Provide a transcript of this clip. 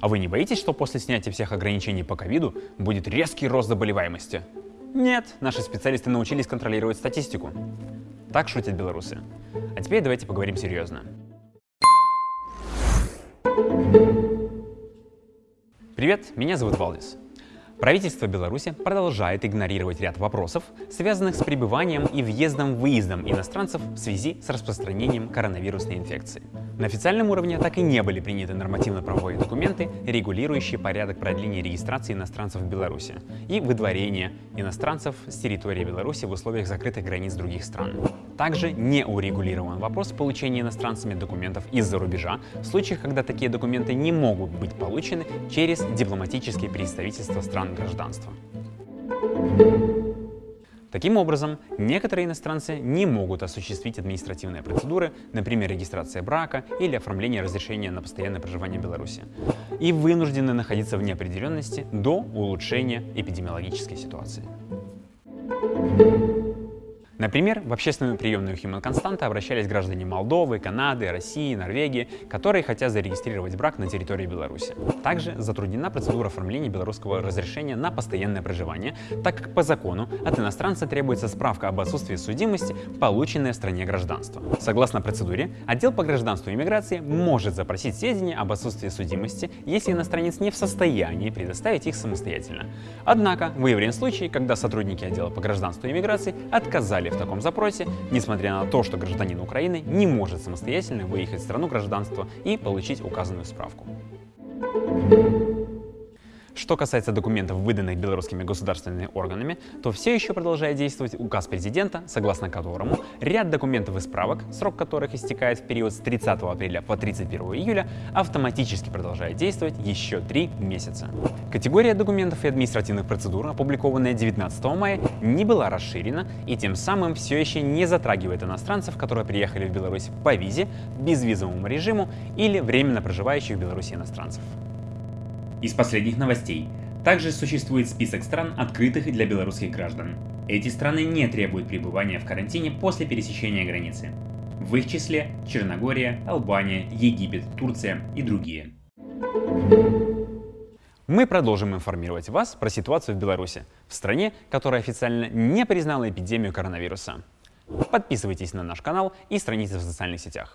А вы не боитесь, что после снятия всех ограничений по ковиду будет резкий рост заболеваемости? Нет, наши специалисты научились контролировать статистику. Так шутят белорусы. А теперь давайте поговорим серьезно. Привет, меня зовут Валдис. Правительство Беларуси продолжает игнорировать ряд вопросов, связанных с пребыванием и въездом-выездом иностранцев в связи с распространением коронавирусной инфекции. На официальном уровне так и не были приняты нормативно-правовые документы, регулирующие порядок продления регистрации иностранцев в Беларуси и выдворения иностранцев с территории Беларуси в условиях закрытых границ других стран. Также не урегулирован вопрос получения иностранцами документов из-за рубежа в случаях, когда такие документы не могут быть получены через дипломатические представительства стран гражданства. Таким образом, некоторые иностранцы не могут осуществить административные процедуры, например, регистрация брака или оформление разрешения на постоянное проживание в Беларуси, и вынуждены находиться в неопределенности до улучшения эпидемиологической ситуации. Например, в общественную приемную Human Константа обращались граждане Молдовы, Канады, России, Норвегии, которые хотят зарегистрировать брак на территории Беларуси. Также затруднена процедура оформления белорусского разрешения на постоянное проживание, так как по закону от иностранца требуется справка об отсутствии судимости, полученная в стране гражданства. Согласно процедуре, отдел по гражданству и иммиграции может запросить сведения об отсутствии судимости, если иностранец не в состоянии предоставить их самостоятельно. Однако выявлен случай, когда сотрудники отдела по гражданству и иммиграции отказали в таком запросе, несмотря на то, что гражданин Украины не может самостоятельно выехать в страну гражданства и получить указанную справку. Что касается документов, выданных белорусскими государственными органами, то все еще продолжает действовать указ президента, согласно которому ряд документов и справок, срок которых истекает в период с 30 апреля по 31 июля, автоматически продолжает действовать еще три месяца. Категория документов и административных процедур, опубликованная 19 мая, не была расширена и тем самым все еще не затрагивает иностранцев, которые приехали в Беларусь по визе, безвизовому режиму или временно проживающих в Беларуси иностранцев. Из последних новостей. Также существует список стран, открытых для белорусских граждан. Эти страны не требуют пребывания в карантине после пересечения границы. В их числе Черногория, Албания, Египет, Турция и другие. Мы продолжим информировать вас про ситуацию в Беларуси, в стране, которая официально не признала эпидемию коронавируса. Подписывайтесь на наш канал и страницы в социальных сетях.